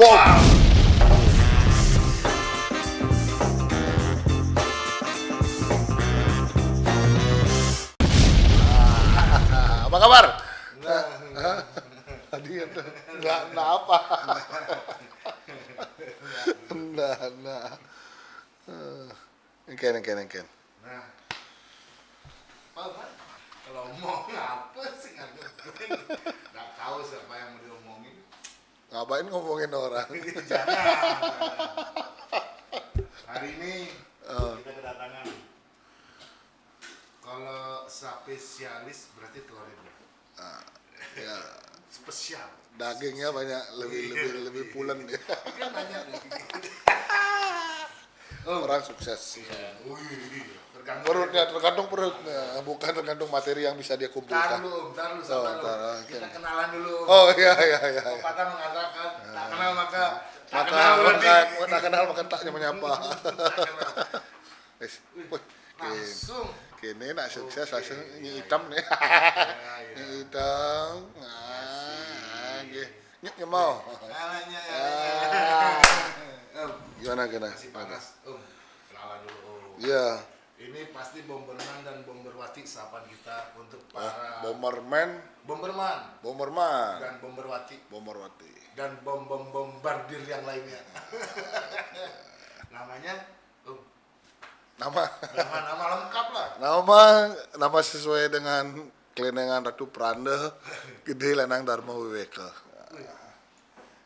Bom! Sukses. Wih, tergantung. Perutnya tergantung perutnya, bukan tergantung materi yang bisa dia Ntar kumpulkan. ntar dulu, Oh, sabar ntar, dulu. oke. Kita kenalan dulu. Oh iya iya iya. iya. Pepatah mengatakan, tak kenal maka tak Maka kenal maka tak kenal maka tak menyapa. Wih, Langsung. kini nak sukses langsung nyi hitam nih. Ya, ya. Nyi hitam. Ah, nggih. Nyek mau. Ah. Gimana masih panas. Om. Iya. Ini pasti Bomberman dan Bomberwati sapaan kita untuk para Bomberman, Bomberman Bomberman, dan Bomberwati Bomberwati. dan bom bom bombardir yang lainnya. Namanya Om, Nama nama nama lengkap lah. nama nama sesuai dengan kelenengan Ratu Pranda Gede Lanang Dharma Wiweka.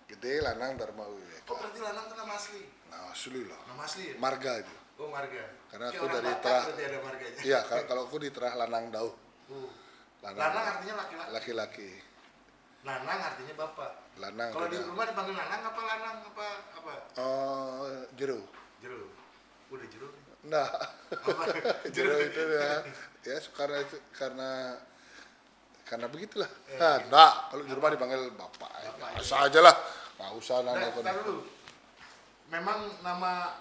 Gede Lanang Dharma Wiweka. Oh berarti Lanang itu nama asli. Nah, asli loh. Nama asli ya? Marga itu. Oh marga. Karena aku dari Terah. Iya, kalau kalau aku di Terah Lanang Dau. Uh. Lanang. Lanang artinya laki-laki. Laki-laki. Nanang artinya bapak. Lanang. Kalau di rumah dipanggil Nanang apa Lanang apa apa? Oh, jeru. Jero. Udah jero. Nah, jeru itu ya. Ya, karena karena karena begitulah. Eh, Nah, enggak, kalau di rumah dipanggil bapak. Bapak, Biasa aja lah. Nggak usah Nah, nanya ntar dulu. Memang nama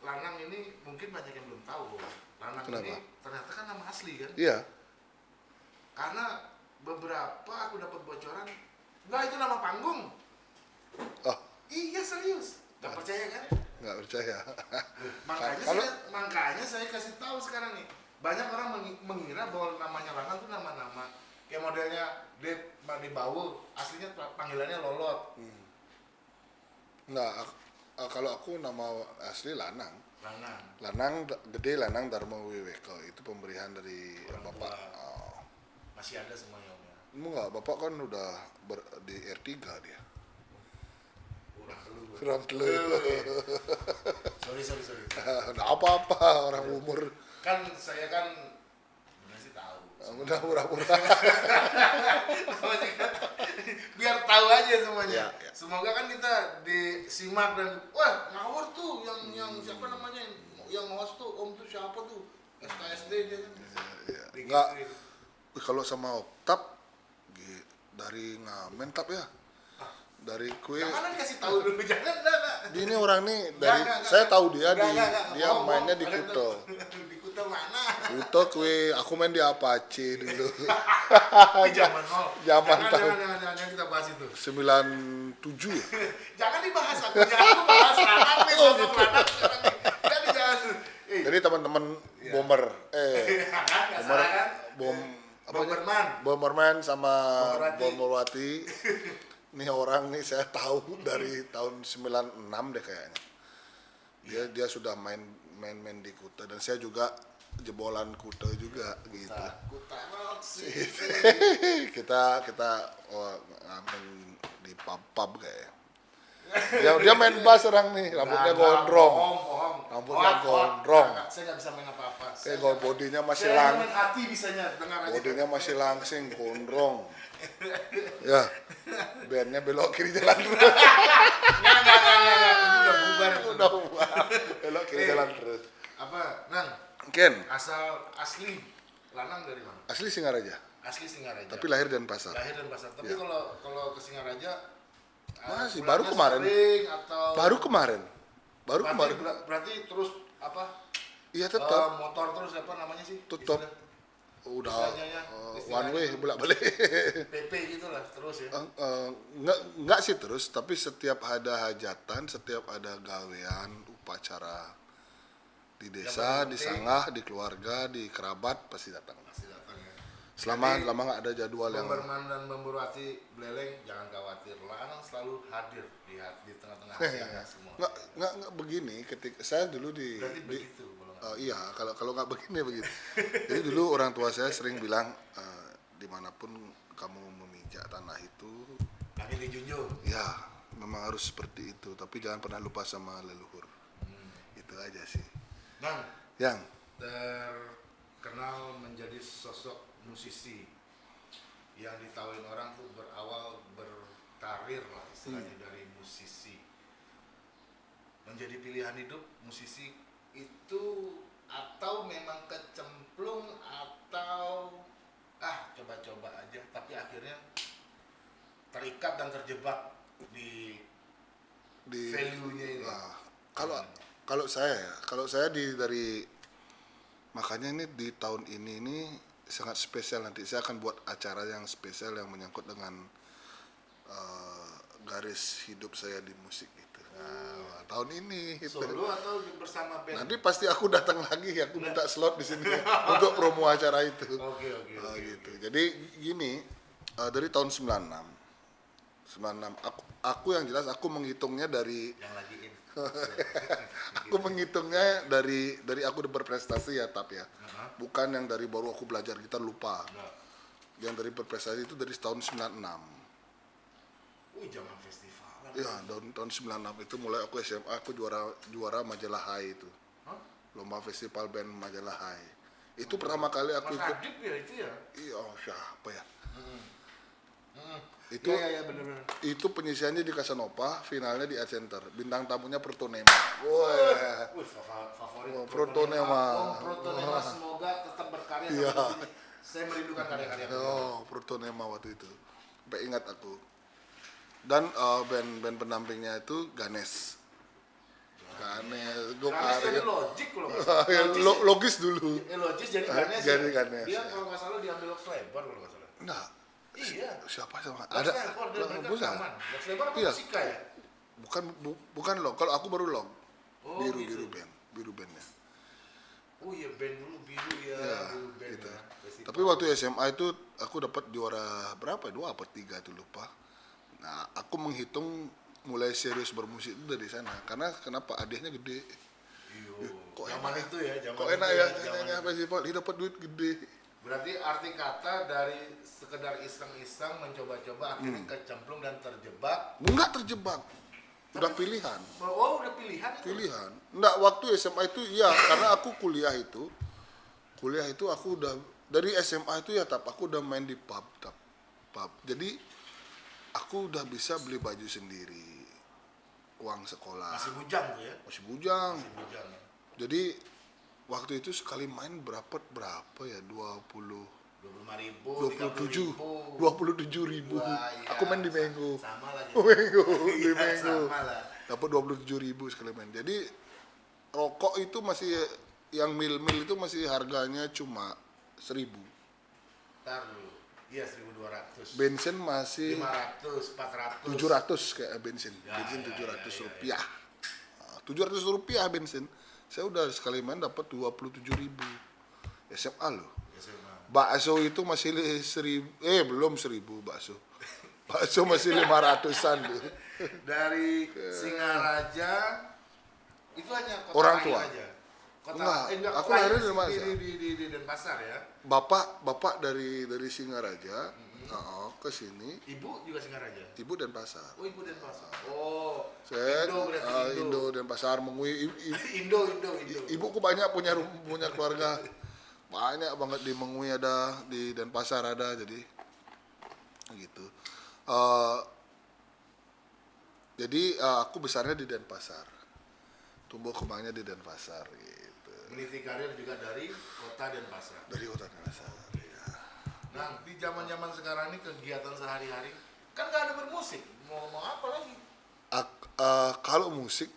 Lanang ini mungkin banyak yang belum tahu. Lanang Kenapa? ini ternyata kan nama asli kan? Iya. Karena beberapa aku dapat bocoran, enggak itu nama panggung. Oh, Iya serius. Gak percaya kan? nggak percaya. Makanya Kalau- saya, makanya saya kasih tahu sekarang nih. Banyak orang mengi- mengira bahwa namanya Lanang itu nama-nama kayak modelnya di di Bawu, aslinya panggilannya Lolot. Nggak, ah, kalau aku nama asli Lanang. Lanang. Lanang gede Lanang Dharma Wiweka itu pemberian dari Orang bapak. tua. Oh. Masih ada semuanya Om, ya. Enggak, bapak kan udah ber, di R3 dia. Kurang dulu. gua. Kurang telu. sorry sorry sorry Nggak apa-apa orang umur. kan saya kan Udah kan, biar tahu aja semuanya Ya, ya. semoga kan kita disimak dan wah ngawur tuh yang yang siapa namanya yang host tuh om tuh siapa tuh SKSD dia kan Iya. Digituin. Enggak. Wih, Kalau sama Oktap dari ngamen tap ya. Dari kue jangan dikasih tahu dulu jangan enggak enggak ini orang nih dari enggak, enggak. saya tahu dia Enggak, di enggak, enggak. dia Bohong, mainnya bohong. di Kuto. di Kuto mana Kuto kue aku main di Apache dulu. Di zaman nol Zaman jangan, tahu. jangan, jangan, jangan, kita bahas itu 97 ya. jangan dibahas aku jangan aku bahas anak nih Oh, gitu. anak sekarang nih. jadi jangan eh Jadi teman-teman bomber eh kan nggak bomber kan bom apa Bomberman Bomberman sama Bomberwati. Bomberwati. Nih orang nih saya tahu dari tahun 96 deh kayaknya. Dia dia sudah main main main di Kuta dan saya juga jebolan Kuta juga gitu. kita kita oh, ngamen di pub pub kayaknya. Dia dia main bass orang nih, rambutnya Nggak, nggak, gondrong. bohong bohong Rambutnya hoak. gondrong. Nggak, saya nggak bisa main apa apa Kayak gol bodinya masih saya lang, main hati bisanya dengar aja bodinya masih langsing, gondrong. Ya, bandnya belok kiri jalan terus. nggak nggak nggak nggak nggak. itu udah bubar. Udah bubar. belok kiri Eh. jalan terus. apa nang Ken, asal asli lanang dari mana asli Singaraja, asli Singaraja tapi lahir dan pasar. lahir dan pasar tapi Ya. kalau kalau ke Singaraja eh, Masih, baru kemarin. atau Baru kemarin, baru berarti, kemarin. ber- berarti terus apa Iya tetap. motor terus apa namanya sih Tutup. Istilah- udah Istilahnya, uh, one way bolak balik PP gitu lah terus ya. nggak nggak sih terus tapi setiap ada hajatan setiap ada gawean upacara di desa di sanggah di keluarga di kerabat pasti datang Pasti datang ya. selama Jadi, lama nggak ada jadwal yang Pemberman dan Memberwati Beleleng jangan khawatir. Lanang selalu hadir di di tengah-tengah hati Anda semua. nggak nggak nggak begini ketika saya dulu di, Berarti di begitu Oh, iya, kalau kalau nggak begini begitu. Jadi dulu orang tua saya sering bilang eh, di mana pun kamu memijak tanah itu, Kami dijunjung. ya memang harus seperti itu. Tapi jangan pernah lupa sama leluhur. Hmm. Itu aja sih. Bang, Yang. Terkenal menjadi sosok musisi yang ditawain orang tuh berawal berkarir lah istilahnya dari musisi. Menjadi pilihan hidup musisi itu atau memang kecemplung atau ah coba-coba aja. Tapi akhirnya terikat dan terjebak di di value-nya ini. Nah, kalau kalau saya ya, kalau saya di dari makanya ini di tahun ini ini sangat spesial nanti saya akan buat acara yang spesial yang menyangkut dengan eh, garis hidup saya di musik itu. Nah, tahun ini itu. solo atau bersama band Nanti pasti aku datang lagi, aku minta slot di sini untuk promo acara itu. oke oke Ah, oke gitu. Jadi gini, eh, dari tahun 96 96 aku aku yang jelas aku menghitungnya dari yang lagi in aku menghitungnya dari dari aku udah berprestasi ya tap ya. Aha. Bukan yang dari baru aku belajar gitar lupa. Nah, Yang dari berprestasi itu dari tahun 96. wih zaman festival Ya, tahun tahun 96 itu mulai aku SMA aku juara juara majalah Hai itu. Hah? Lomba festival band majalah Hai. Itu pertama kali aku ikut ya itu ya Iya, oh, siapa ya? Hmm. Itu ya, ya, ya bener-bener itu penyisiannya di Casanova, finalnya di Art Center. Bintang tamunya Protonema. Wah. Fa- favorit Oh, Protonema. Oh, Protonema semoga tetap berkarya sini. Saya merindukan karya-karya Oh, Protonema waktu itu. Sampai ingat aku. Dan eh, band-band pendampingnya itu Ganes. Ganes, Gok Ganes logik nggak salah. Ya, Logis, lo- logis dulu. eh, logis jadi Ganes jadi ya. Ganes, Dia ya. kalau nggak salah diambil Lex Lebar kalau nggak salah. Enggak, Iya. siapa sama? Ada bukan. Iya. ya? Bukan bu- bukan log. Kalau aku baru log. Oh, biru gitu. biru band, biru bandnya. Oh iya band dulu biru ya, Ya, biru band gitu. ya. Festival. Tapi waktu SMA itu aku dapat juara berapa? ya? Dua apa tiga itu lupa. Nah, aku menghitung mulai serius bermusik itu dari sana. Karena kenapa? Adiknya gede. Iyo. kok zaman enak? itu ya, zaman Kok itu enak ya zaman itu. festival? Dia dapat duit gede. Berarti arti kata dari sekedar iseng-iseng mencoba-coba Hmm. akhirnya kecemplung dan terjebak. Enggak terjebak. Udah pilihan. Oh udah pilihan itu. Pilihan. Enggak waktu SMA itu iya karena aku kuliah itu kuliah itu aku udah dari SMA itu ya tap aku udah main di pub tap pub. Jadi aku udah bisa beli baju sendiri. Uang sekolah. Masih bujang tuh ya. Masih bujang. Masih bujang. Jadi waktu itu sekali main berapa berapa ya 20 Dua puluh lima ribu, 27 ribu. 27 ribu. Wah, iya. Aku main di Menggo. Sama lagi. Menggo di Iya, Menggo. Lah. Dapat 27 ribu sekali main. Jadi rokok itu masih yang mil-mil itu masih harganya cuma 1000. Ntar dulu. Iya 1200. Bensin masih 500, 400. 700 kayak bensin. Ya, bensin ya, 700 ya, ya, rupiah. Nah, 700 rupiah bensin. Saya udah sekali main dapat 27 ribu. SMA loh. SMA. Bakso itu masih seribu, eh belum seribu bakso. Bakso masih lima ratusan tuh. Dari Singaraja itu hanya kota Orang tua. aja. Kota Enggak, eh, enggak, aku lahir di di, di, di, di Denpasar ya. Bapak, bapak dari dari Singaraja, Mm-hmm. Oh, ke sini, Ibu juga Singaraja. ibu dan pasar. Oh, ibu Denpasar. Oh, Saya Indo eh, Indo. Dan pasar mengui Indo, Indo, Indo. ibuku banyak punya punya keluarga banyak banget di Mengui ada di Denpasar ada jadi gitu Eh, jadi eh, aku besarnya di Denpasar tumbuh kembangnya di Denpasar gitu Meniti karir juga dari kota Denpasar. dari kota Denpasar ya. Nah, di zaman-zaman sekarang ini kegiatan sehari-hari kan nggak ada bermusik. Mau ngomong apa lagi? Ak- eh, kalau musik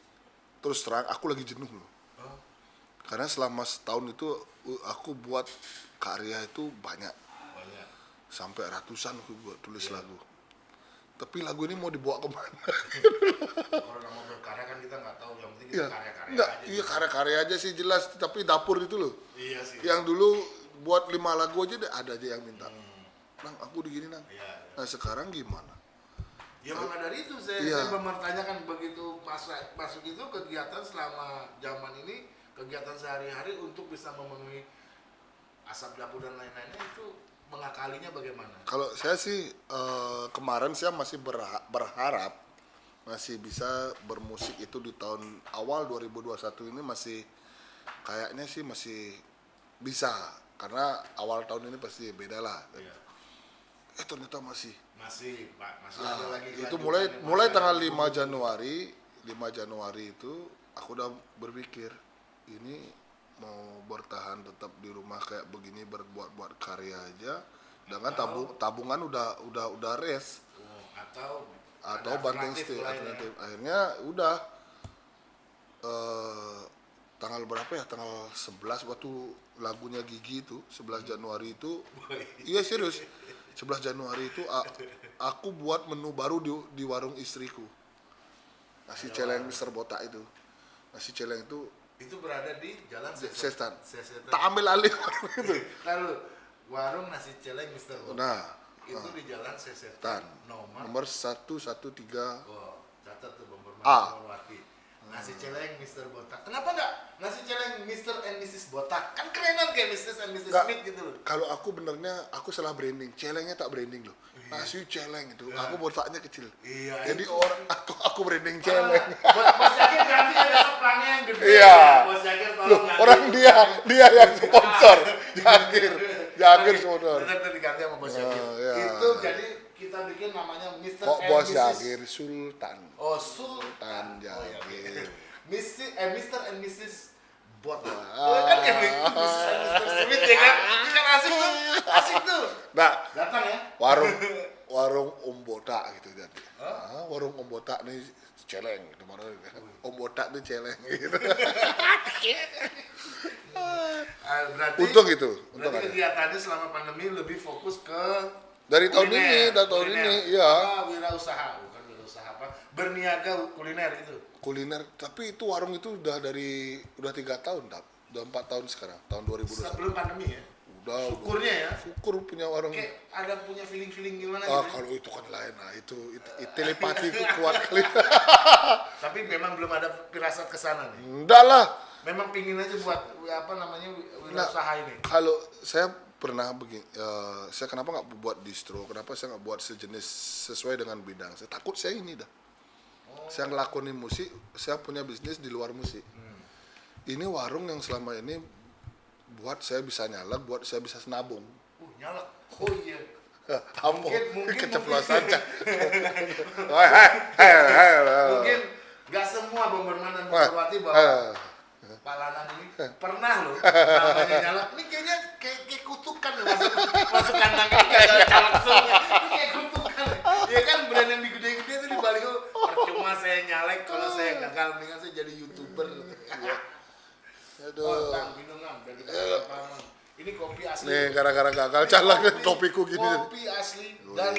terus terang aku lagi jenuh loh. Oh, karena selama setahun itu uh, aku buat karya itu banyak. Banyak. Sampai ratusan aku buat tulis lagu. Tapi lagu ini mau dibawa ke mana? Kalau nama berkarya kan kita nggak tahu yang penting kita Iya, karya-karya enggak, aja. iya karya-karya aja sih jelas, tapi dapur itu loh. iya sih. Yang dulu buat lima lagu aja deh, ada aja yang minta. Nang, aku digini nang. iya iya. Nah sekarang gimana? Ya maka dari itu saya, Iya. saya mempertanyakan begitu masuk masuk itu kegiatan selama zaman ini kegiatan sehari-hari untuk bisa memenuhi asap dapur dan lain-lainnya itu mengakalinya bagaimana? Kalau saya sih eh, kemarin saya masih berha- berharap masih bisa bermusik itu di tahun awal 2021 ini masih kayaknya sih masih bisa karena awal tahun ini pasti beda lah. Iya. Eh ternyata masih Masih Pak, masih Nah, ada lagi itu mulai mulai tanggal ada. 5 Januari 5 Januari itu aku udah berpikir ini mau bertahan tetap di rumah kayak begini berbuat-buat karya aja dengan tabung tabungan udah udah udah res Oh, atau atau banting alternatif setir lain ya. alternatif akhirnya udah eh tanggal berapa ya tanggal 11 waktu lagunya Gigi itu 11 Januari itu iya serius 11 Januari itu a- aku buat menu baru di, di warung istriku nasi celeng Mister Botak itu nasi celeng itu Itu berada di Jalan Seset- Sesetan. Sesetan. tak ambil alih itu Lalu warung nasi celeng Mister Bob. nah itu di Jalan Sesetan. tan Nomor nomor 113 Oh, catat tuh A. Nasi celeng Mr. Botak. Kenapa enggak nasi celeng Mr. and Mrs. Botak? Kan kerenan kayak Mrs. and Mrs. Nggak. Smith gitu loh. kalau aku benernya aku salah branding celengnya tak branding loh nasi celeng itu aku botaknya kecil Iya, jadi itu. orang aku aku branding celeng Ah, Bos Bos Yakir ganti ya besok pelangnya yang gede. Iya. Bos Yakir Loh, tolong ganti. orang dia dia yang sponsor Jagir Jagir sponsor tuh diganti sama Bos. Oh, iya. Itu jadi kita bikin namanya Mr. kok bos. Jagir Sultan Oh, Sultan Tan Oh, iya. Jagir. Mrs. eh Mr. and Mrs. Botak. Ah. Oh, kan kayak Mrs. and Mr. Smith ya kan? Ini kan asik tuh. Asik tuh. nah Datang ya. warung warung Om Botak gitu jadi ah, warung Om Botak nih celeng gitu mana Om Botak nih celeng gitu Ah, berarti untung gitu untung berarti kegiatannya selama pandemi lebih fokus ke Dari tahun kuliner, ini, dari tahun kuliner. ini, iya. Apa, wirausaha bukan wirausaha apa? Berniaga kuliner itu kuliner tapi itu warung itu udah dari udah tiga tahun tak udah empat tahun sekarang tahun 2021 sebelum pandemi ya? Udah syukurnya ya? Syukur punya warung. Kayak ada punya feeling feeling gimana ah gitu ya. kalau itu kan lain. Nah itu, itu, itu telepati itu kuat kali. Tapi memang belum ada firasat ke sana nih. Enggak lah. Memang pingin aja buat apa namanya wirausaha ini. kalau saya pernah begini eh, saya kenapa nggak buat distro? Kenapa saya nggak buat sejenis sesuai dengan bidang? Saya takut saya ini dah. Saya ngelakonin musik saya punya bisnis di luar musik. Ini warung yang selama ini buat saya bisa nyala buat saya bisa senabung uh nyala oh iya. Mungkin- keceplosan mungkin nggak semua bomberman dan Wah, Lanang ini. Pernah loh namanya nyala. Ini kayaknya kayak, kayak kutukan loh masuk masuk kandang ini kayak langsung. Ini kayak kutukan. Ya kan brand yang digede-gede itu di balik percuma saya nyalek kalau saya gagal mendingan saya jadi youtuber. Oh aduh. Bang minum bang biar kita paham ini kopi asli. Nih gara-gara gagal calak topiku gini. kopi asli dan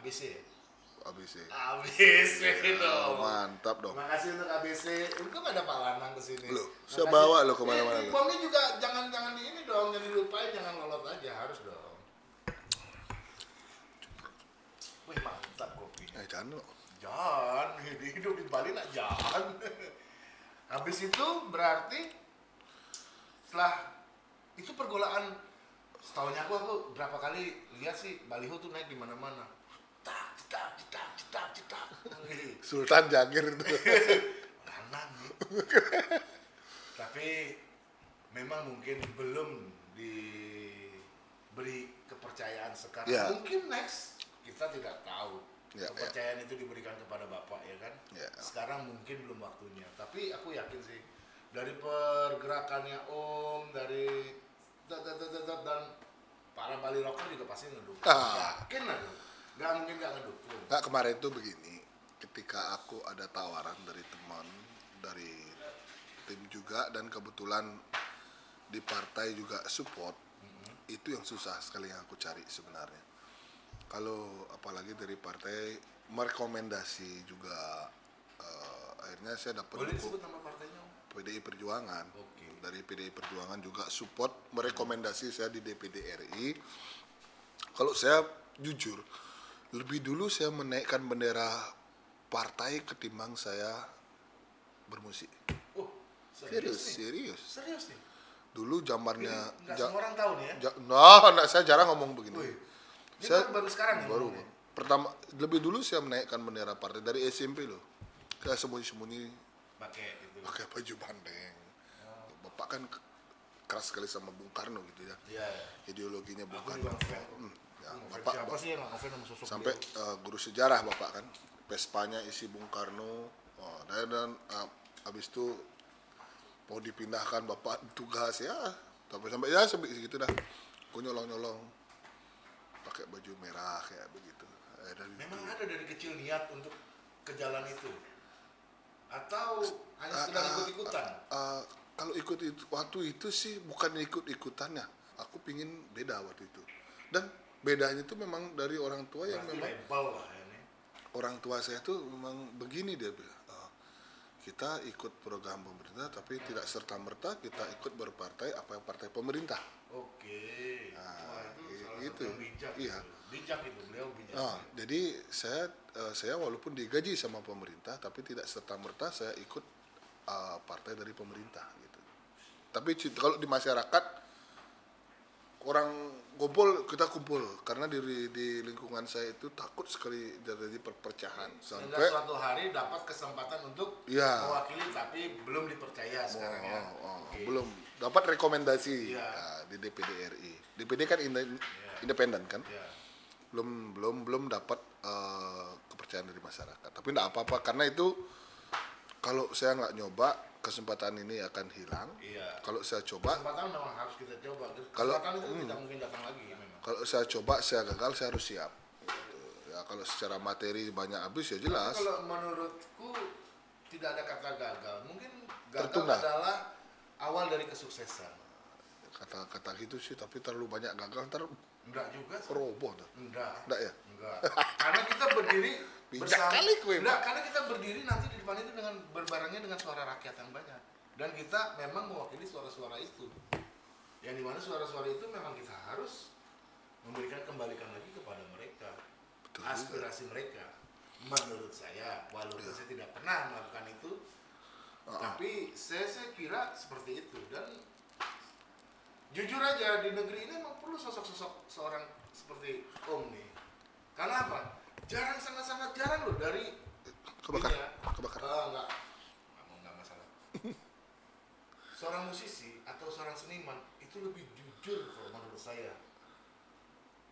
ABC ya? Ya ABC Oh, dong mantap dong Terima kasih untuk ABC. Untung ada Pak Lanang ke sini. Loh, Makasih. saya bawa lo ke mana-mana Eh. Bomnya juga jangan jangan di ini dong, jangan dilupain, jangan lolot aja, harus dong. Wih mantap kopinya. eh jangan lo Jangan, hidup di Bali nak jangan. Habis itu berarti setelah itu pergolaan setahunya aku aku berapa kali lihat sih baliho tuh naik di mana-mana. Tak. Sultan Jagir itu kanan tapi memang mungkin belum diberi kepercayaan sekarang Ya. mungkin next kita tidak tahu Ya, kepercayaan itu diberikan kepada bapak ya kan Ya. sekarang mungkin belum waktunya tapi aku yakin sih dari pergerakannya om dari dan para Bali rocker juga pasti ngedukung Ah. yakin lah nggak mungkin nggak ngedukung Nggak kemarin tuh begini, ketika aku ada tawaran dari teman dari tim juga dan kebetulan di partai juga support itu yang susah sekali yang aku cari sebenarnya kalau apalagi dari partai merekomendasi juga eh, akhirnya saya dapat Boleh buku disebut nama partainya? Om? PDI Perjuangan Oke. dari PDI Perjuangan juga support merekomendasi saya di DPD RI kalau saya jujur lebih dulu saya menaikkan bendera partai ketimbang saya bermusik Oh, serius serius nih? serius Serius nih? dulu zamannya Nggak ja- semua orang tahu nih ya? ja- nah, nah, saya jarang ngomong begini Wih. Ini Saya- baru, baru sekarang ya? baru pertama lebih dulu saya menaikkan bendera partai dari SMP loh saya sembunyi-sembunyi Pakai itu. pakai baju bandeng bapak kan keras sekali sama Bung Karno gitu ya Iya. ya. ideologinya Bung Aku Karno. Hmm, ya, Ngefans bapak siapa sih yang ngefans sama sosok sampai beliau? eh, guru sejarah bapak kan? Vespanya isi Bung Karno. Oh, dan, dan eh, habis itu mau dipindahkan bapak tugas ya. Sampai sampai ya sampai segitu dah. Aku nyolong nyolong pakai baju merah kayak begitu. Eh, dari Memang itu. ada dari kecil niat untuk ke jalan itu? Atau hanya sekedar ah, ikut-ikutan? Eh, kalau ikut itu waktu itu sih bukan ikut ikutannya aku pingin beda waktu itu. Dan bedanya itu memang dari orang tua yang Berarti memang lah ya nih. orang tua saya tuh memang begini dia bilang "Eh, kita ikut program pemerintah tapi tidak serta merta kita ikut berpartai apa yang partai pemerintah Oke. Nah, Wah, itu salah itu. bijak. Iya. itu. Bijak itu beliau bijak. Nah, jadi saya eh, saya walaupun digaji sama pemerintah tapi tidak serta merta saya ikut eh, partai dari pemerintah gitu. Tapi kalau di masyarakat orang kumpul kita kumpul karena di di lingkungan saya itu takut sekali terjadi perpecahan Sehingga sampai suatu hari dapat kesempatan untuk Iya. mewakili tapi belum dipercaya sekarang ya. Oh, oh, Oke. belum dapat rekomendasi Iya. nah, di DPD RI. DPD kan inde- independen kan, Ya. belum belum belum dapat eh, kepercayaan dari masyarakat. Tapi tidak apa-apa karena itu kalau saya nggak nyoba kesempatan ini akan hilang. Iya. Kalau saya coba, Kesempatan memang harus kita coba. Kalau- Kesempatan itu hmm. tidak mungkin datang lagi memang. kalau saya coba saya gagal saya harus siap. Gitu. Ya kalau secara materi banyak habis ya jelas. Kalau menurutku tidak ada kata gagal. Mungkin gagal Tertunda. adalah awal dari kesuksesan. Kata-kata gitu sih, tapi terlalu banyak gagal ntar Enggak juga. sih. roboh. Enggak. Enggak ya? Enggak. Karena kita berdiri Bijak kali kue, Enggak, karena kita berdiri nanti di depan itu dengan berbarengnya dengan suara rakyat yang banyak. Dan kita memang mewakili suara-suara itu. Yang di mana suara-suara itu memang kita harus memberikan kembalikan lagi kepada mereka. Betul juga. aspirasi mereka. Menurut saya, walaupun Iya. saya tidak pernah melakukan itu, ah. tapi saya, saya kira seperti itu. Dan jujur aja di negeri ini memang perlu sosok-sosok seorang seperti Om nih. Karena apa? Jarang sangat-sangat jarang loh dari Kebakar, ya. kebakar. Ah, enggak. Enggak mau enggak masalah. seorang musisi atau seorang seniman itu lebih jujur kalau menurut saya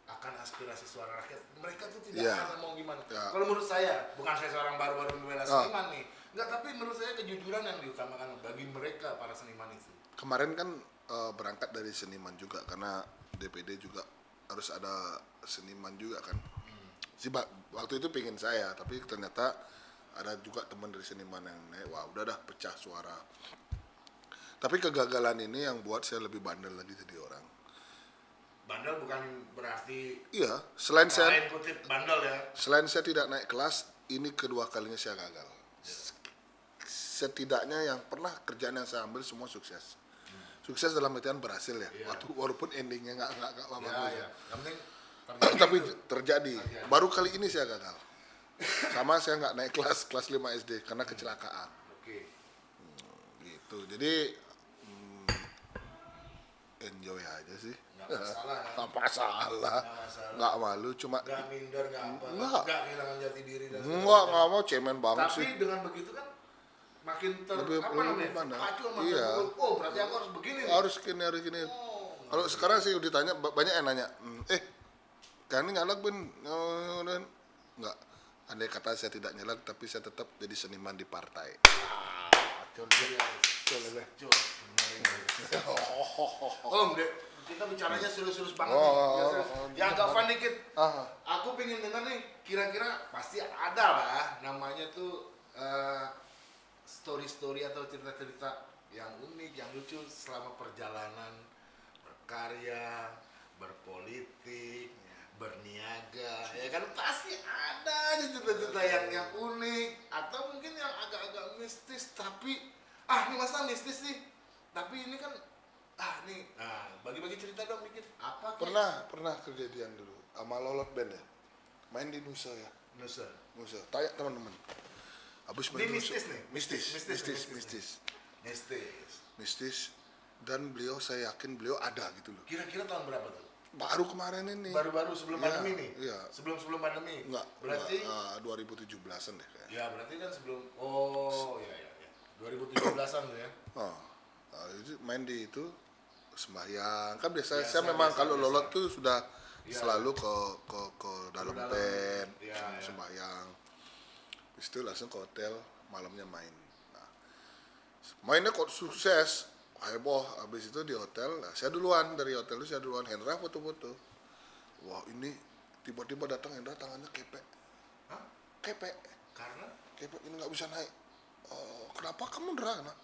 akan aspirasi suara rakyat. Mereka tuh tidak Iya. akan mau gimana. Ya. Kalau menurut saya, bukan saya seorang baru-baru membela Ah. seniman nih. Enggak, tapi menurut saya kejujuran yang diutamakan bagi mereka para seniman itu. kemarin kan eh, berangkat dari seniman juga karena DPD juga harus ada seniman juga kan si waktu itu pingin saya tapi ternyata ada juga teman dari seniman yang naik wah udah dah pecah suara. Tapi kegagalan ini yang buat saya lebih bandel lagi jadi orang. Bandel bukan berarti iya selain saya bandel ya. selain saya tidak naik kelas ini kedua kalinya saya gagal. Setidaknya yang pernah kerjaan yang saya ambil semua sukses. Sukses dalam artian berhasil ya Iya. waktu walaupun endingnya nggak nggak nggak Ya, bagus ya. Yang penting terjadi tapi itu. terjadi. Terjadi. baru kali ini saya gagal sama saya nggak naik kelas kelas 5 SD karena kecelakaan Oke. gitu jadi hmm, enjoy aja sih Nggak masalah ya. nggak masalah Nggak nggak malu cuma Nggak minder, nggak apa. Nggak. Kehilangan jati diri dan nggak nggak mau cemen banget Tapi sih dengan begitu kan makin ter Lebih- apa lebih namanya? Terpacu sama Iya. Oh, berarti aku harus begini nih. harus gini harus gini Oh, kalau sekarang sih ditanya ba- banyak yang nanya "Hmm, eh kan ini nyalak ben Oh, nggak andai kata saya tidak nyalak tapi saya tetap jadi seniman di partai. Om, Dek, kita bicaranya serius-serius banget Oh, nih. oh, Ya, oh, serius. oh, Ya agak fun dikit. ah Aku pengen denger nih, kira-kira pasti ada lah namanya tuh eh, story-story atau cerita-cerita yang unik, yang lucu selama perjalanan berkarya, berpolitik, berniaga, ya kan pasti ada aja cerita-cerita yang yang unik atau mungkin yang agak-agak mistis tapi ah ini masa mistis sih tapi ini kan ah nih ah bagi-bagi cerita dong dikit apa Ki? Pernah, pernah kejadian dulu sama Lolot Band ya. Main di Nusa ya. Nusa Nusa. Tanya teman-teman. Habis main Ini di Nusa. mistis nih? Mistis, Mistis, mistis, mistis, mistis. mistis Mistis. Dan beliau saya yakin beliau ada gitu loh. kira-kira tahun berapa tuh Baru kemarin ini. baru-baru sebelum Iya, pandemi nih iya. sebelum sebelum pandemi Enggak, berarti enggak, uh, 2017-an deh kayaknya. ya berarti kan sebelum oh ya ya ya 2017an tuh ya Oh, nah, itu main di itu sembahyang kan biasa Biasa, saya memang biasa, kalau biasa. lolot tuh sudah Iya. selalu ke ke ke dalam dalam. tent Iya, iya. sembahyang Habis itu langsung ke hotel malamnya main nah, mainnya kok sukses heboh habis itu di hotel nah, saya duluan dari hotel itu saya duluan Hendra foto-foto. Wah ini tiba-tiba datang Hendra tangannya kepek. Hah? kepek. Karena? Kepek ini nggak bisa naik. Oh, kenapa kamu Hendra? Nah,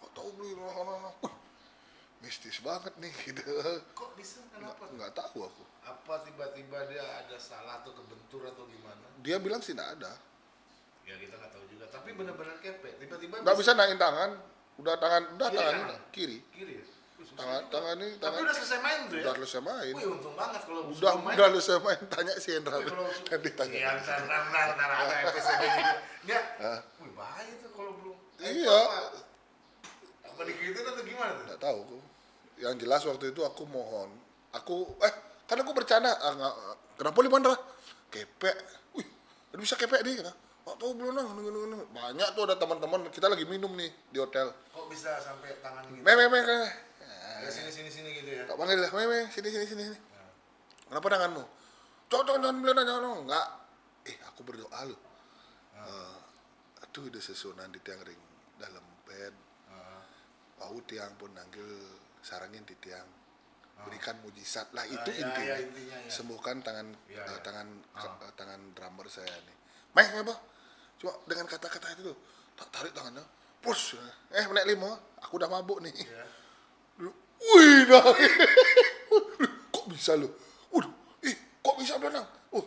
nggak tahu beli nah, Wah, mistis banget nih gitu. Kok bisa? Nggak kenapa nggak tahu aku. Apa tiba-tiba dia ada salah atau kebentur atau gimana? Dia bilang sih nggak ada. Ya kita nggak tahu juga. Tapi benar-benar kepek. Tiba-tiba nggak bisa naikin tangan udah tangan udah Kiri tangan kanan? kiri kiri ya? Tangan juga. tangan ini tapi tangan udah selesai main tuh ya udah selesai main Wih untung banget kalau udah main udah selesai main tanya si Hendra nanti tanya Iya, ntar, ntar, ntar, ntar ada episode gitu. Nggak, Hah? wih bahaya tuh kalau belum. Iya. Apa, digituin atau gimana tuh? nggak tahu yang jelas waktu itu aku mohon aku eh kan aku bercanda ah, kenapa lima Hendra kepek wih udah bisa kepek nih kata Wah, tahu belum nang nung, nung, nung. banyak tuh ada teman-teman kita lagi minum nih di hotel Kok bisa sampai tangan gitu? me me me me. Ya, sini, sini, sini gitu ya. tak panggil lah me me sini sini sini kenapa tanganmu cok cok jangan beli jangan jangan enggak eh aku berdoa loh Eh, aduh udah sesunan di tiang ring dalam bed Ah, Wau tiang pun nanggil sarangin di tiang berikan mujizat lah itu Ah, ya, intinya. ya, intinya, ya. sembuhkan tangan Ya, eh, ya. tangan Ah. eh, tangan drummer saya nih meh apa cuma dengan kata-kata itu tuh tak tarik tangannya push. Eh menek lima. Aku udah mabuk nih. Ya. wih nah. Kok bisa lo waduh ih kok bisa berenang oh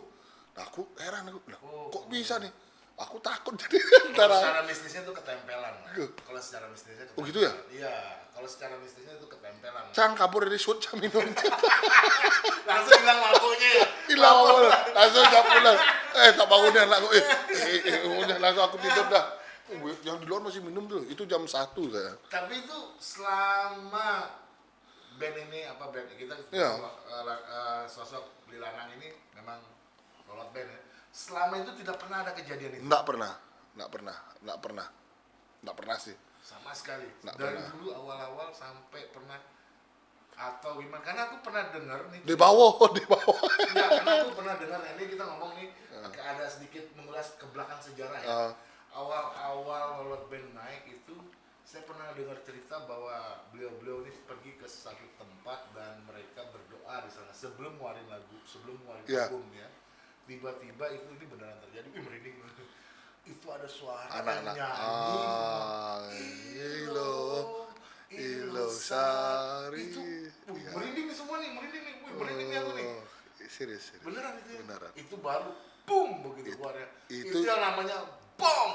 nah aku heran aku. Oh. kok bisa nih? Aku takut jadi Kalau antara secara mistisnya tuh ketempelan. Kalau secara mistisnya Oh, gitu ya? Iya, kalau secara mistisnya itu ketempelan. Cang kabur dari shoot cang minum. Langsung hilang lampunya. Ya. hilang awal langsung jam pulang eh tak bangunin lah eh eh, eh, eh udah langsung aku tidur dah Oh, yang di luar masih minum tuh itu jam satu saya Tapi itu selama band ini apa band kita Iya. eh, eh, sosok Beli Lanang ini memang rolot band ya. Selama itu tidak pernah ada kejadian itu nggak pernah nggak pernah nggak pernah nggak pernah sih sama sekali. Nggak Dari pernah. dulu awal-awal sampai pernah atau gimana? Karena aku pernah dengar nih. di bawah di bawah Enggak, karena aku pernah dengar ini kita ngomong nih agak ada sedikit mengulas ke belakang sejarah ya. Ah. Awal-awal Lolot Band naik itu saya pernah dengar cerita bahwa beliau-beliau ini pergi ke satu tempat dan mereka berdoa di sana sebelum ngeluarin lagu, sebelum ngeluarin Iya. album ya. Tiba-tiba itu ini beneran terjadi. Wih, merinding. Itu ada suara anak-anak yang nyanyi. ah ilo ilo sari Itu wih, merinding nih semua nih, merinding nih. Wih, merinding nih aku nih. Oh, serius serius Beneran itu ya? Beneran. Itu baru boom begitu keluarnya. Itu, itu- yang namanya bom.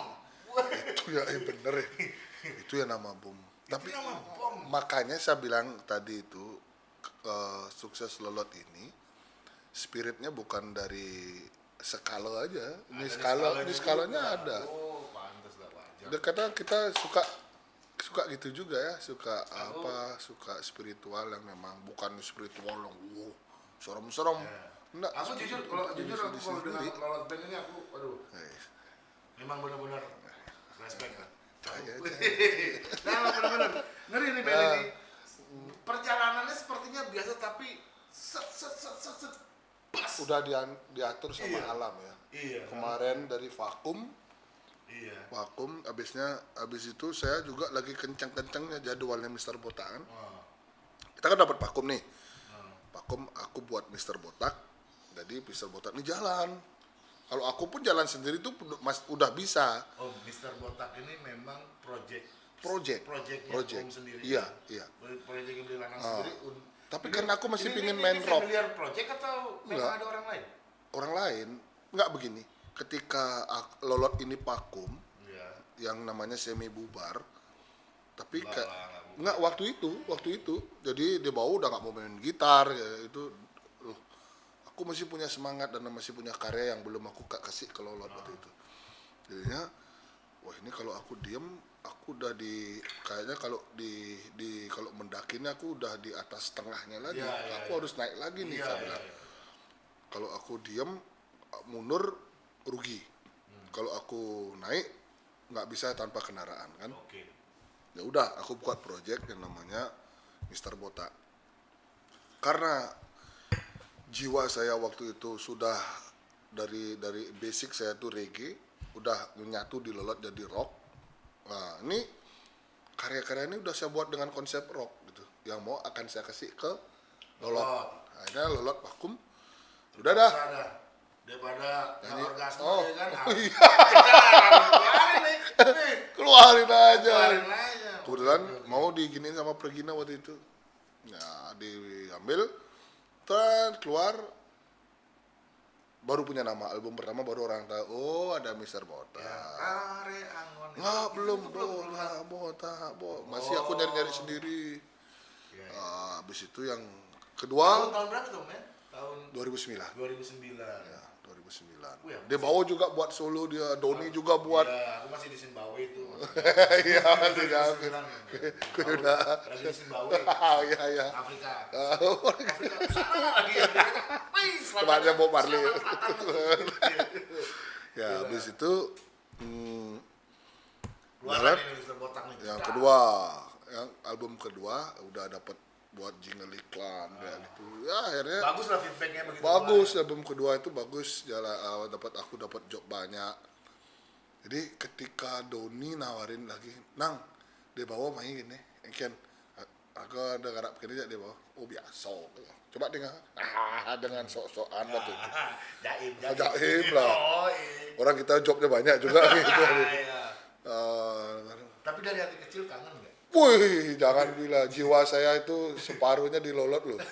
Itu ya eh, bener ya itu ya nama bom tapi nama bom. makanya saya bilang tadi itu eh, sukses lolot ini spiritnya bukan dari skala aja ini skala di skalanya ada Oh, pantas lah wajar. Kita suka suka gitu juga ya suka apa suka spiritual yang memang bukan spiritual yang wow serem-serem enggak Aku jujur kalau jujur aku kalau dengan sendiri. lolot band ini aku aduh Eh, memang benar-benar respect kan. Cahaya, Nah, benar-benar ngeri nih band Nah. ini. Perjalanannya sepertinya biasa tapi set set set set, set pas. udah dia- diatur sama Iya. alam ya Iya. kemarin dari vakum Iya. vakum abisnya abis itu saya juga lagi kencang-kencangnya jadwalnya Mister Botakan Oh. kita kan dapat vakum nih Oh. vakum aku buat Mister Botak jadi Mister Botak ini jalan kalau aku pun jalan sendiri tuh udah- mas udah bisa Oh, Mr. Botak ini memang project project project Om sendiri. iya iya Project yang lanang Ah. sendiri. Tapi ini- karena aku masih ini- pingin ini- main ini rock. project atau memang Enggak. ada orang lain? orang lain nggak begini ketika lolot ini vakum Iya. yang namanya semi bubar tapi Lah, kayak nggak waktu itu waktu itu jadi dia bawa udah nggak mau main gitar ya, itu loh, aku masih punya semangat dan masih punya karya yang belum aku kasih ke lolot waktu itu jadinya wah ini kalau aku diem aku udah di kayaknya kalau di di kalau mendakinya aku udah di atas tengahnya lagi Iya, iya, aku iya. harus naik lagi nih saya iya. kalau aku diem mundur rugi. Kalau aku naik nggak bisa tanpa kendaraan kan? Oke. ya udah aku buat project yang namanya Mister Botak karena jiwa saya waktu itu sudah dari dari basic saya tuh reggae udah menyatu di lolot jadi rock. Nah ini karya-karya ini udah saya buat dengan konsep rock gitu. Yang mau akan saya kasih ke lolot. Lolot. akhirnya lolot vakum. Udah dah daripada nggak orgasme Oh. ya kan. Oh, iya. Keluarin nih. Nih, keluarin aja Keluarin aja. kebetulan mau diginiin sama Pergina waktu itu ya diambil terus keluar baru punya nama album pertama baru orang tahu oh ada Mister Botak Ya, Are Angon. nggak belum belum nggak botak bo masih aku nyari nyari sendiri Ya, ya. Ah, habis itu yang Tahun, kedua tahun berapa tuh, men? Tahun 2009 2009. ya 2009 Wih, dia bawa juga buat solo dia Doni juga buat Iya, aku masih di Zimbabwe itu. iya masih 2009. Aku udah di iya iya Afrika. Afrika. Sana lagi Bob Marley. selatan selatan. ya habis itu hmm. Botak nih. yang kedua yang album kedua udah dapat buat jingle iklan kayak gitu ya akhirnya Bagus lah feedbacknya begitu. bagus keluar. album kedua itu bagus jalan uh, dapat aku dapat job banyak jadi ketika Doni nawarin lagi nang dia bawa main gini ikan aku ada garap kini dia bawa oh biasa coba dengar ah dengan sok-sokan waktu itu Jaim, Ah, jaim lah. Oh, orang kita jobnya banyak juga gitu Iya. Eh, Tapi dari hati kecil kangen nggak? Wih, jangan bilang jiwa saya itu separuhnya dilolot loh.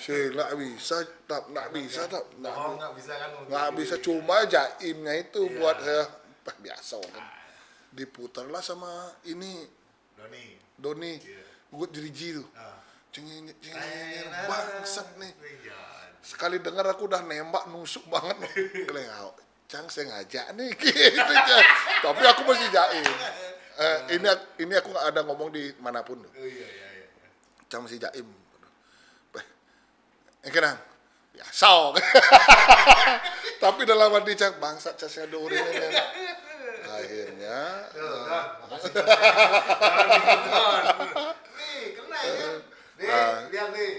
Si nggak bisa, tak nggak bisa, tak nggak Oh, bisa kan? nggak bisa cuma jaimnya itu Iya. buat saya bah, biasa kan. Diputarlah sama ini Doni. Doni, Iya. gue diriji tuh. Ah. Cengeng, cengeng, bangsat nih. Iya. Sekali dengar aku udah nembak nusuk banget loh. Kelengau. Cang sengaja nih gitu. Tapi aku masih jaim. Eh, ini ini aku nggak ada ngomong di mana pun tuh. Oh iya iya iya. Cang masih jaim. Eh, eh kenang. Ya, sok. Tapi dalam hati Cang, bangsat saya duri. Akhirnya, Don, makasih. Nih, kena ya. Nih, Ah. lihat nih.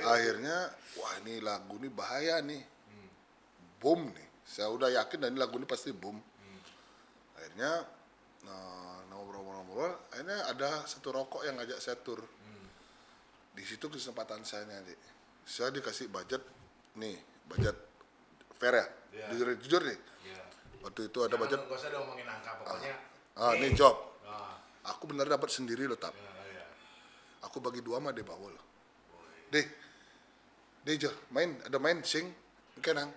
akhirnya, wah ini lagu ini bahaya nih. Boom nih. Saya udah yakin dan ini lagu ini pasti boom. Akhirnya, nah, ngobrol-ngobrol, akhirnya ada satu rokok yang ngajak saya tur. Di situ kesempatan saya nanti. Saya dikasih budget, nih, budget fair ya. Iya. Jujur, jujur nih. Iya. Waktu itu ada budget, Gak usah ngomongin angka pokoknya. ah, ini job. Ah, Aku bener dapat sendiri loh, tap. iya, iya. Aku bagi dua mah dia bawa loh. Deh, deh Jo, main, ada main, sing, kenang.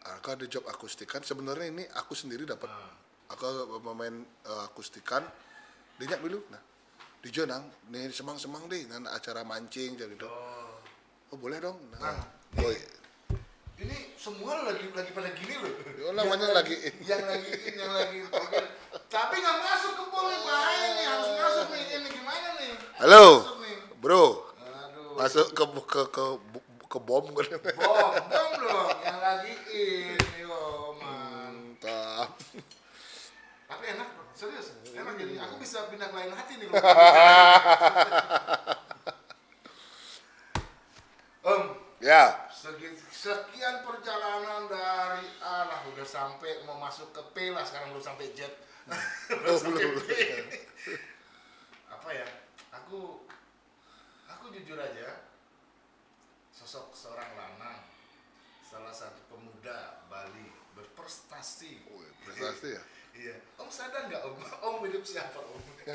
Aku ada job akustikan. Sebenarnya ini aku sendiri dapat. Ah. Aku pemain eh, akustikan. Dia nyak dulu, nah. Di Jo nang, nih semang-semang deh, nan acara mancing jadi gitu. Oh. Oh boleh dong. Nah, nih. boy. Ini semua lagi lagi pada gini loh. Oh, namanya Yang lagi yang lagi in, yang lagi in. Tapi nggak masuk ke bol nih bahaya nih harus masuk nih ini gimana nih? Halo, nih. bro. Aduh. Masuk ke ke ke ke bom gue. Bom, bom dong yang lagi in, yo man. Mantap. Tapi enak bro, Enak jadi aku bisa pindah ke lain hati nih. Om, Ya, sekian perjalanan dari A lah udah sampai mau masuk ke P lah sekarang belum sampai Z. belum sampai belum. P. Apa ya? Aku aku jujur aja sosok seorang lanang salah satu pemuda Bali berprestasi Wih, prestasi ya. Iya. Om sadar nggak om? Om hidup siapa om?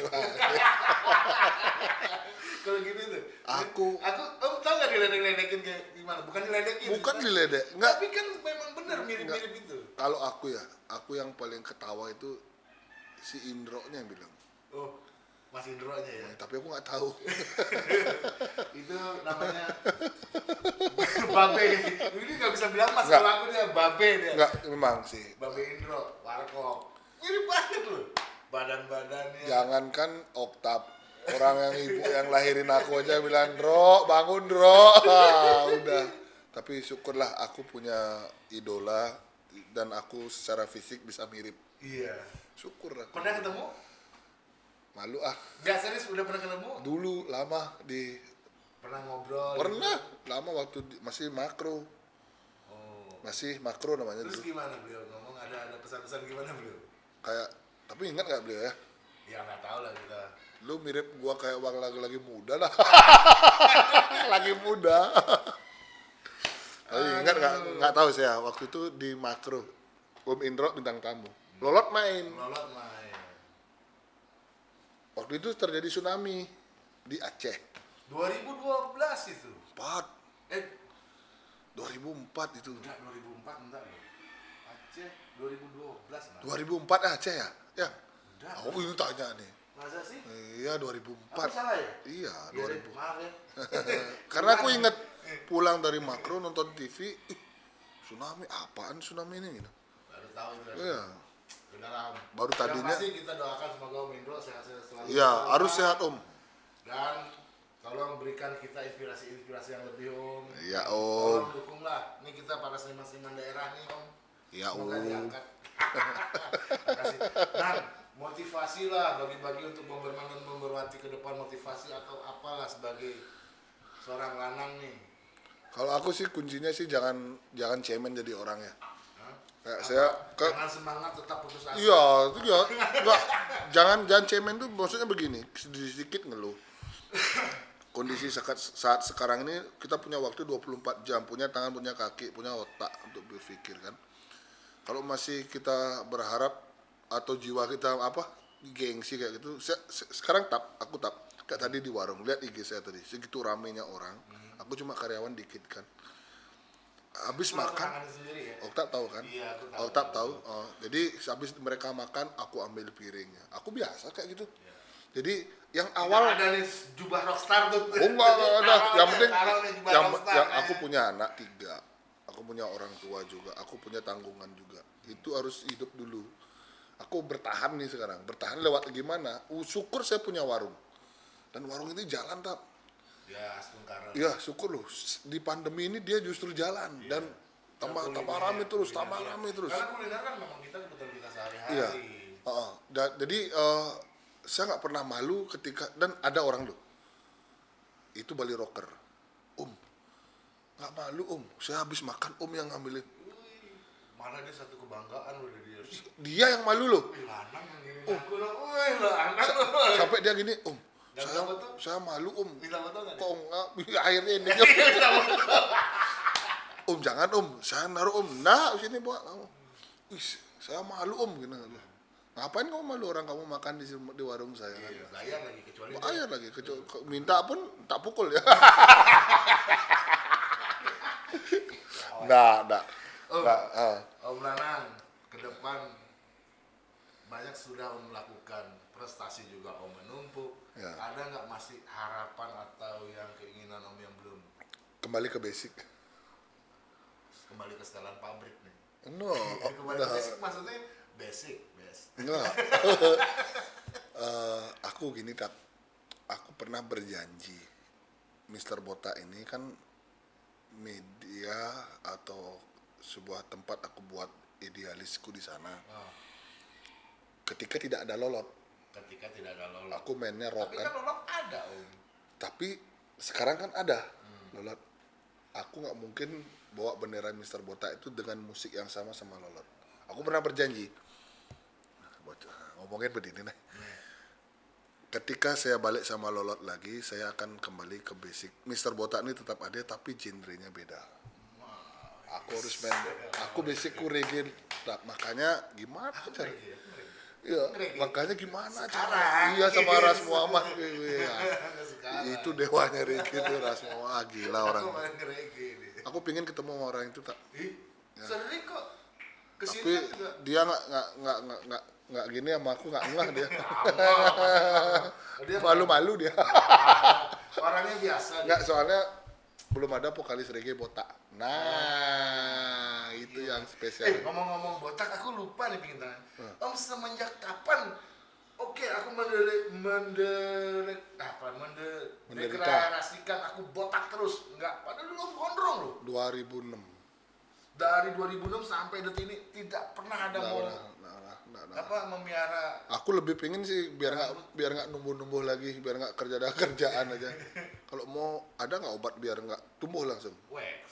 Kalau gini tuh. Aku- Aku om tau nggak diledek-ledekin kayak gimana? Bukan diledekin. bukan diledek enggak Tapi kan memang benar mirip-mirip itu. kalau aku ya aku yang paling ketawa itu si Indro nya yang bilang Oh, Mas Indro aja ya. tapi aku nggak tahu itu namanya Babe. Ini nggak bisa bilang Mas Nggak. kalau aku dia Babe dia. nggak memang sih Babe Indro, Warkop. Mirip banget loh. Badan-badannya. jangankan oktav orang yang ibu yang lahirin aku aja bilang Dro bangun Dro Ah, udah tapi syukurlah aku punya idola dan aku secara fisik bisa mirip Iya. syukur aku Pernah ketemu? malu ah Gak serius udah pernah ketemu? dulu lama di Pernah ngobrol? pernah lama waktu di- masih makro Oh. masih makro namanya Terus dulu gimana beliau ngomong ada ada pesan-pesan gimana beliau? Kayak tapi ingat nggak beliau ya? Ya nggak tahu lah kita. lu mirip gua kayak waktu lagi lagi muda lah lagi muda. Tapi ingat nggak nggak tahu saya waktu itu di makro Om Indro bintang tamu. Lolot main. Lolot main. waktu itu terjadi tsunami di Aceh. 2012 itu. 4 Eh, 2004 itu. Enggak 2004 enggak loh. Aceh 2012 nah. 2004 Aceh ya ya Enggak. aku ini tanya nih Masa sih? iya Aku 2004 salah ya? iya deh, 2000 maaf ya. karena aku inget pulang dari makro nonton TV ih, tsunami apaan tsunami ini gitu Baru tahu itu. iya Beneran. Baru Yang tadinya- pasti kita doakan semoga Om Indro sehat-sehat selalu. iya harus sehat om Dan tolong berikan kita inspirasi-inspirasi yang lebih Om. Iya, Om. Tolong dukunglah. Ini kita para seniman-seniman daerah nih Om. Iya, Semoga diangkat. Dan motivasi lah bagi-bagi untuk Bomberman dan Bomberwati ke depan motivasi atau apalah sebagai seorang lanang nih. kalau aku sih kuncinya sih jangan jangan cemen jadi orang ya. Kayak saya ke Jangan semangat tetap putus asa. iya itu ya. Enggak jangan jangan cemen tuh maksudnya begini sedikit sedikit ngeluh. Kondisi saat, saat sekarang ini kita punya waktu 24 jam punya tangan punya kaki punya otak untuk berpikir kan kalau masih kita berharap atau jiwa kita apa gengsi kayak gitu se- sekarang tap aku tap kayak tadi di warung lihat IG saya tadi segitu ramenya orang aku cuma karyawan dikit kan habis makan ya. Oktab tahu kan? Iya, aku tahu. Tahu. Oh, jadi habis mereka makan, aku ambil piringnya. Aku biasa kayak gitu. Jadi yang Awal ada nih jubah rockstar tuh. Oh enggak, enggak ada. Taruh Yang penting yang, yang aku punya anak tiga. Aku punya orang tua juga. Aku punya tanggungan juga. Itu harus hidup dulu. Aku bertahan nih sekarang. Bertahan lewat gimana? Uh, syukur saya punya warung. Dan warung ini jalan tak. Ya, Astungkara. Ya syukur loh. Di pandemi ini dia justru jalan dan tambah tambah rame terus, tambah rame terus. Karena kuliner kan memang kita kebutuhan kita sehari-hari. Iya. Heeh. Da- jadi eh, saya nggak pernah malu ketika dan ada orang loh. Itu Bali Rocker. Om, nggak malu om. Saya habis makan om yang ngambilin. Malah dia satu kebanggaan loh dia. Dia yang malu loh. Lo. Sampai dia gini, om. Saya, saya malu om. Kok nggak? Akhirnya ini. om jangan om. Saya naruh om. Nah sini buat kamu. Wih, saya malu om gini. Ngapain kamu malu orang kamu makan di, di warung saya? kan? Iya, bayar lagi kecuali Bayar lagi, kecu- ke- minta pun tak pukul ya. Nggak, nggak. Oh. Nggak, ah. Om Lanang, ke depan banyak sudah Om melakukan prestasi juga Om menumpuk. Ya. Ada nggak masih harapan atau yang keinginan Om yang belum Kembali ke basic. kembali ke setelan pabrik nih? No, kembali ke nggak. basic maksudnya basic, best. Nggak. Eh, aku gini tak, aku pernah berjanji, Mr. Bota ini kan media atau sebuah tempat aku buat idealisku di sana. Oh, Ketika tidak ada lolot, ketika tidak ada lolok. aku mainnya rock Tapi kan. kan lolok ada Om. tapi sekarang kan ada lolot aku nggak mungkin bawa bendera Mister Bota itu dengan musik yang sama sama lolot aku pernah berjanji Bocah, ngomongin begini nih ketika saya balik sama lolot lagi saya akan kembali ke basic Mister Bota ini tetap ada tapi genrenya beda aku harus main aku basicku reggae Nah, makanya gimana cara. Iya, makanya gimana cara? Iya sama Ras Muhammad. Iya. Sekarang. itu dewanya reggae itu Ras Muhammad. Ah, gila orang. Aku pingin ketemu sama orang itu tak. Ih, sering kok. Ke sini Tapi juga. dia nggak nggak nggak nggak nggak nggak gini sama aku nggak ngeh dia. Malu-malu dia. orangnya biasa. Nggak soalnya belum ada vokalis reggae botak. Nah, itu yang Eh, spesial. ngomong-ngomong botak, aku lupa nih pingin tanya. Hmm. Om semenjak kapan? Oke, aku mendele, mendele, apa, mende, Menderita. deklarasikan aku botak terus. Enggak, padahal dulu om gondrong loh. 2006. Dari 2006 sampai detik ini tidak pernah ada Nggak nggak nggak pernah. apa memiara Aku lebih pengen sih biar nggak biar nggak numbuh-numbuh lagi, biar nggak kerja ada kerjaan aja. Kalau mau ada nggak obat biar nggak tumbuh langsung? wax.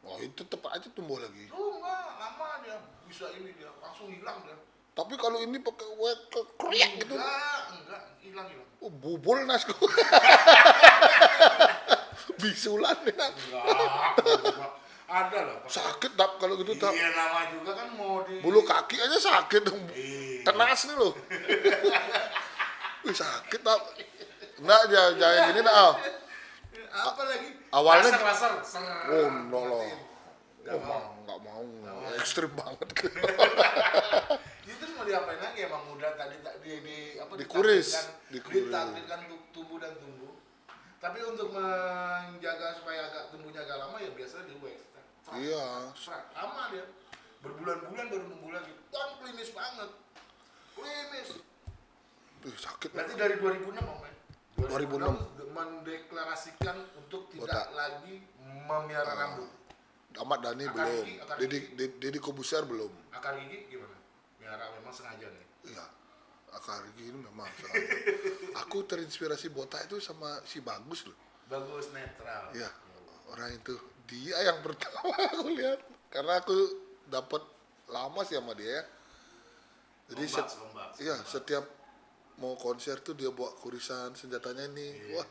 Oh itu tetap aja tumbuh lagi. Lu enggak, lama dia bisa ini dia langsung hilang dia. Tapi kalau ini pakai wet kriak gitu, Enggak, enggak, hilang hilang. oh, bubul nasku. Bisulan ya. Enggak, enggak. Ada loh. Sakit tap kalau gitu tap. Iya nama juga kan mau di Bulu kaki aja sakit dong. Iya. Tenas nih loh. Wih sakit tap. Enggak jangan jangan gini nah. Al. apa lagi? awalnya- laser, laser. Ser. Oh, no loh. Enggak Oh, mau. nggak mau, ekstrim banget. Itu mau diapain lagi emang muda tadi tak di, di apa Dikuris. untuk tumbuh dan tumbuh. Tapi untuk menjaga supaya agak tumbuhnya agak lama ya biasa di wax. Iya. lama dia. Berbulan-bulan baru tumbuh lagi. Dan klinis banget. Klinis. Wih, sakit. Berarti dari 2006 Om ya? 2006. mendeklarasikan untuk tidak Botak. lagi memelihara rambut. Ahmad Dhani Akar belum. gigi, akar Kobusier belum. Akar gigi gimana? Melihara memang sengaja nih. Iya. Akar gigi ini memang sengaja. Aku terinspirasi botak itu sama si Bagus loh. Bagus netral. Iya. Orang itu dia yang pertama aku lihat karena aku dapat lama sih sama dia ya. Jadi Lombak, set- lombak, iya lombak. setiap mau konser tuh dia bawa kurisan senjatanya ini. Iya. Wah,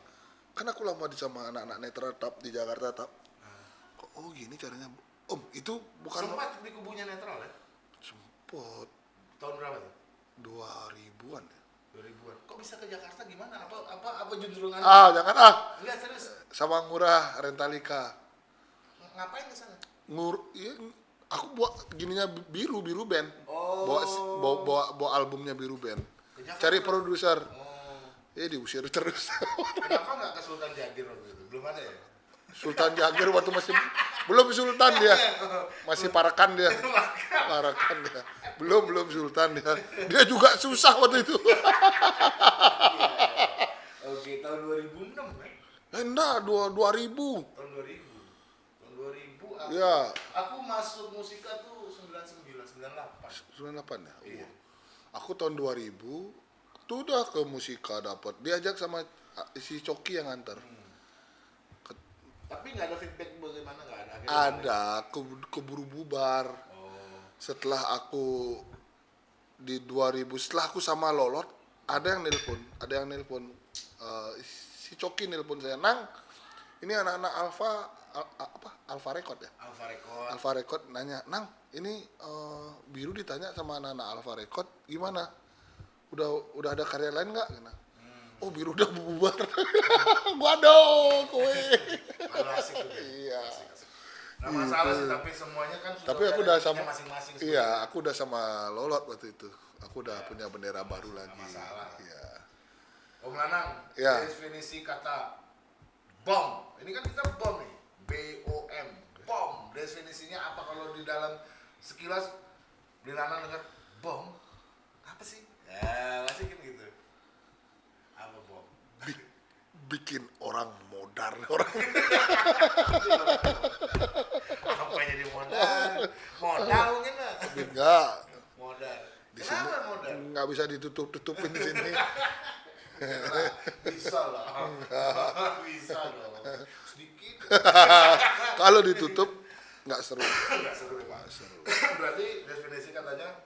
kan aku lama di sama anak-anak netra tap di Jakarta tap. Ah. Oh gini caranya? Om, itu bukan Sempat di kubunya netral ya? sempot Tahun berapa tuh? 2000-an ya. 2000-an. Kok bisa ke Jakarta gimana? Apa apa apa junjungan? Ah, jangan ah. Enggak serius. Sama Ngurah Rentalika. Ng- Ngapain ke sana? Ngur, iya, aku buat gininya biru biru band. Oh. Bawa, bawa bawa bawa albumnya biru band. Ke Jakarta? Cari produser. Oh. Eh diusir terus. Kenapa nggak ke Sultan Jagir waktu itu? Belum ada ya? Sultan Jagir waktu masih belum Sultan dia. Masih parakan dia. Parakan dia. Belum belum Sultan dia. Dia juga susah waktu itu. Oke, tahun 2006 ya? Eh, enggak, dua, 2000. Tahun 2000. Tahun 2000 aku, Ya. aku masuk musika tuh 99, 98. 98 ya? Iya. Aku tahun 2000 tuh udah ke musika dapat. Diajak sama ah, si Coki yang nganter. Tapi nggak ada feedback bagaimana nggak ada? Akhirnya Ada, ke, keburu bubar. Oh. Setelah aku di 2000, setelah aku sama Lolot, ada yang nelpon, ada yang nelpon. Eh, si Coki nelpon saya, Nang, ini anak-anak Alfa, Al- apa? Alfa Record ya? Alfa Record. Alfa Record nanya, Nang, ini eh, Biru ditanya sama anak-anak Alfa Record, gimana? Udah udah ada karya lain nggak? Hmm. Oh Biru udah bubar. Kowe. Asik tuh. dia. Iya. Nggak masalah sih, tapi semuanya kan sudah Tapi aku udah sama, masing-masing. iya, aku udah sama Lolot waktu itu. Aku udah punya bendera baru lagi. masalah. Iya. Om Lanang, Iya. definisi kata bom. Ini kan kita bom nih. B O M. Bom. Definisinya apa kalau di dalam sekilas Beli Lanang dengar bom? Apa sih? Ya, masih kan gitu. Apa bom? Bi- bikin orang modar orang. Apa jadi modal? Modal mungkin lah. Enggak, Modal. di sini nggak bisa ditutup-tutupin di sini. Bisa lah. Bisa dong. Sedikit. Kalau ditutup nggak seru. Nggak seru. Nggak seru. Berarti definisi katanya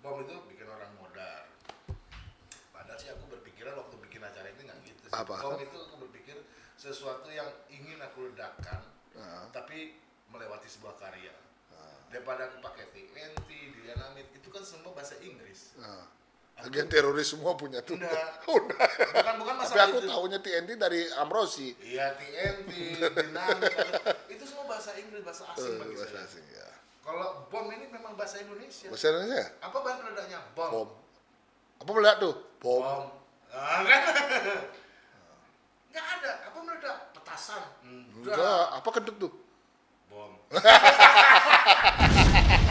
bom itu bikin orang modal. Padahal sih aku berpikiran waktu bikin acara ini nggak gitu sih. Apa? Bom itu aku berpikir sesuatu yang ingin aku ledakan, Nah. tapi melewati sebuah karya. Ah. Daripada aku pakai TNT, dynamit, itu kan semua bahasa Inggris. Nah, Agen teroris semua punya tuh. Enggak. Udah. Bukan bukan Tapi masalah aku itu. tahunya TNT dari Amrosi. Iya TNT, dinamik, itu semua bahasa Inggris, bahasa asing Eh, bagi bahasa saya. asing ya. Kalau bom ini memang bahasa Indonesia. Bahasa Indonesia? Apa bahan peledaknya? Bom. Bom. Apa meledak tuh? Bom. Bom. Ah, kan? Nggak ada. Apa meledak? Petasan. Enggak. Enggak, apa kentut tuh? Bom.